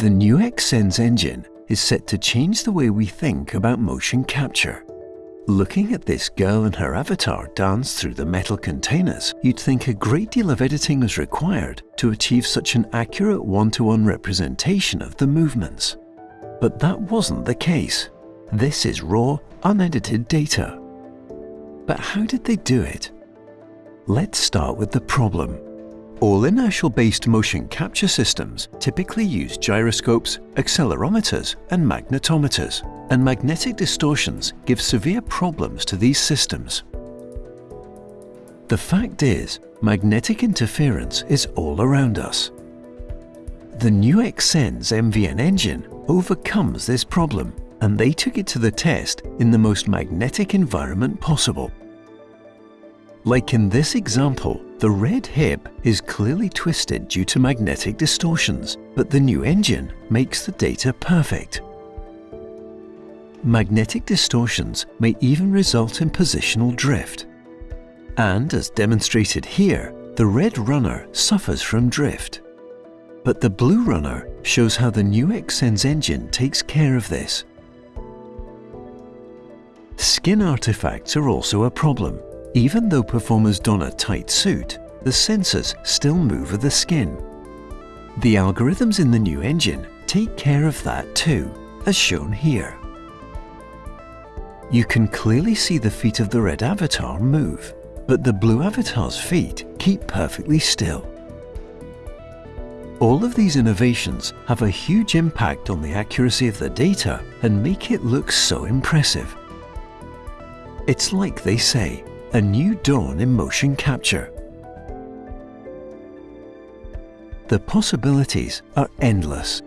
The new Xsens engine is set to change the way we think about motion capture. Looking at this girl and her avatar dance through the metal containers, you'd think a great deal of editing was required to achieve such an accurate one-to-one representation of the movements. But that wasn't the case. This is raw, unedited data. But how did they do it? Let's start with the problem. All inertial-based motion capture systems typically use gyroscopes, accelerometers and magnetometers, and magnetic distortions give severe problems to these systems. The fact is, magnetic interference is all around us. The new Xsens MVN engine overcomes this problem and they took it to the test in the most magnetic environment possible. Like in this example, the red hip is clearly twisted due to magnetic distortions, but the new engine makes the data perfect. Magnetic distortions may even result in positional drift. And as demonstrated here, the red runner suffers from drift. But the blue runner shows how the new Xsens engine takes care of this. Skin artifacts are also a problem. Even though performers don a tight suit, the sensors still move with the skin. The algorithms in the new engine take care of that too, as shown here. You can clearly see the feet of the red avatar move, but the blue avatar's feet keep perfectly still. All of these innovations have a huge impact on the accuracy of the data and make it look so impressive. It's like they say, a new dawn in motion capture. The possibilities are endless